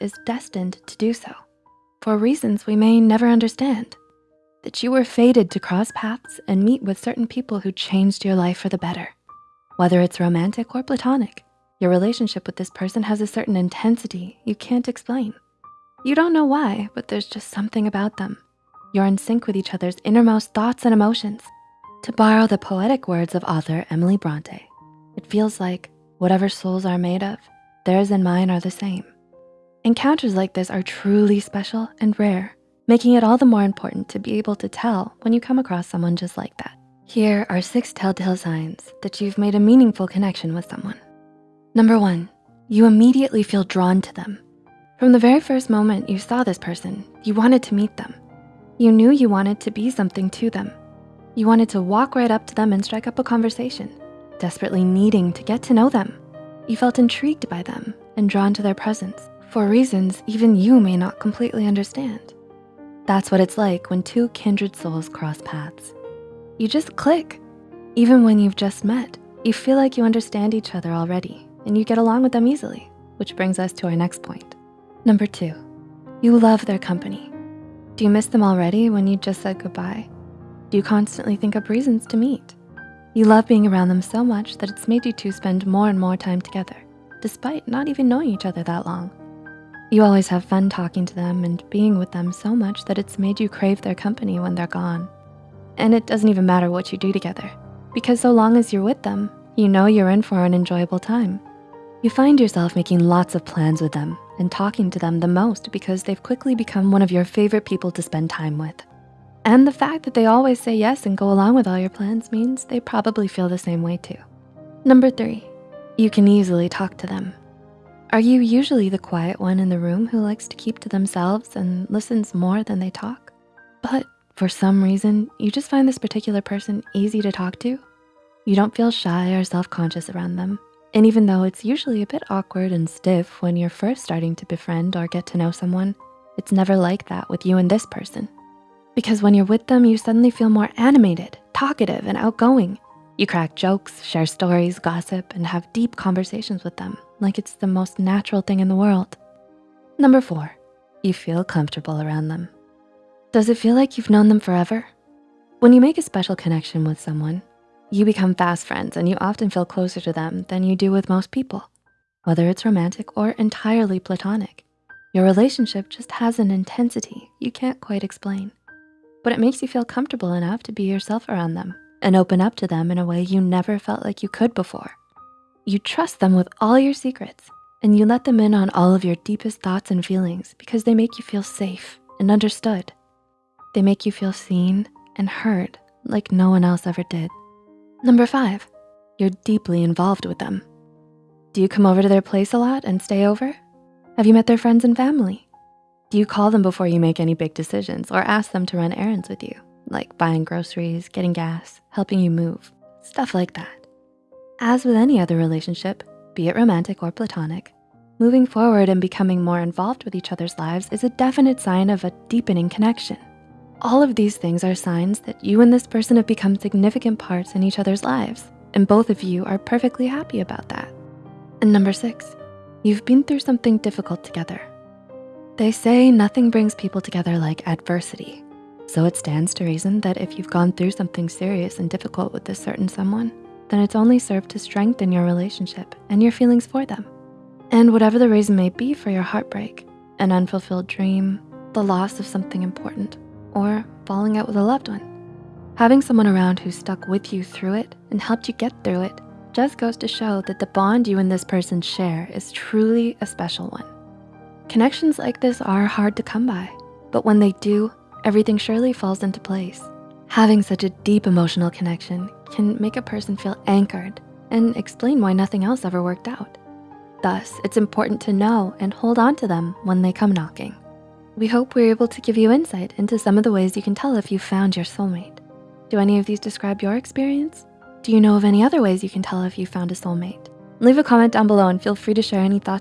is destined to do so for reasons we may never understand. That you were fated to cross paths and meet with certain people who changed your life for the better. Whether it's romantic or platonic, your relationship with this person has a certain intensity you can't explain. You don't know why, but there's just something about them. You're in sync with each other's innermost thoughts and emotions. To borrow the poetic words of author Emily Bronte, it feels like whatever souls are made of, theirs and mine are the same. Encounters like this are truly special and rare, making it all the more important to be able to tell when you come across someone just like that. Here are six telltale signs that you've made a meaningful connection with someone. Number one, you immediately feel drawn to them. From the very first moment you saw this person, you wanted to meet them. You knew you wanted to be something to them. You wanted to walk right up to them and strike up a conversation, desperately needing to get to know them. You felt intrigued by them and drawn to their presence for reasons even you may not completely understand. That's what it's like when two kindred souls cross paths. You just click. Even when you've just met, you feel like you understand each other already and you get along with them easily, which brings us to our next point. Number two, you love their company. Do you miss them already when you just said goodbye? Do you constantly think up reasons to meet? You love being around them so much that it's made you two spend more and more time together, despite not even knowing each other that long. You always have fun talking to them and being with them so much that it's made you crave their company when they're gone. And it doesn't even matter what you do together because so long as you're with them, you know you're in for an enjoyable time. You find yourself making lots of plans with them and talking to them the most because they've quickly become one of your favorite people to spend time with. And the fact that they always say yes and go along with all your plans means they probably feel the same way too. Number three, you can easily talk to them are you usually the quiet one in the room who likes to keep to themselves and listens more than they talk? But for some reason, you just find this particular person easy to talk to? You don't feel shy or self-conscious around them. And even though it's usually a bit awkward and stiff when you're first starting to befriend or get to know someone, it's never like that with you and this person. Because when you're with them, you suddenly feel more animated, talkative, and outgoing. You crack jokes, share stories, gossip, and have deep conversations with them like it's the most natural thing in the world. Number four, you feel comfortable around them. Does it feel like you've known them forever? When you make a special connection with someone, you become fast friends and you often feel closer to them than you do with most people. Whether it's romantic or entirely platonic, your relationship just has an intensity you can't quite explain. But it makes you feel comfortable enough to be yourself around them and open up to them in a way you never felt like you could before. You trust them with all your secrets and you let them in on all of your deepest thoughts and feelings because they make you feel safe and understood. They make you feel seen and heard like no one else ever did. Number five, you're deeply involved with them. Do you come over to their place a lot and stay over? Have you met their friends and family? Do you call them before you make any big decisions or ask them to run errands with you? Like buying groceries, getting gas, helping you move, stuff like that. As with any other relationship, be it romantic or platonic, moving forward and becoming more involved with each other's lives is a definite sign of a deepening connection. All of these things are signs that you and this person have become significant parts in each other's lives, and both of you are perfectly happy about that. And number six, you've been through something difficult together. They say nothing brings people together like adversity, so it stands to reason that if you've gone through something serious and difficult with this certain someone, then it's only served to strengthen your relationship and your feelings for them. And whatever the reason may be for your heartbreak, an unfulfilled dream, the loss of something important, or falling out with a loved one, having someone around who stuck with you through it and helped you get through it just goes to show that the bond you and this person share is truly a special one. Connections like this are hard to come by, but when they do, everything surely falls into place. Having such a deep emotional connection can make a person feel anchored and explain why nothing else ever worked out. Thus, it's important to know and hold on to them when they come knocking. We hope we're able to give you insight into some of the ways you can tell if you found your soulmate. Do any of these describe your experience? Do you know of any other ways you can tell if you found a soulmate? Leave a comment down below and feel free to share any thoughts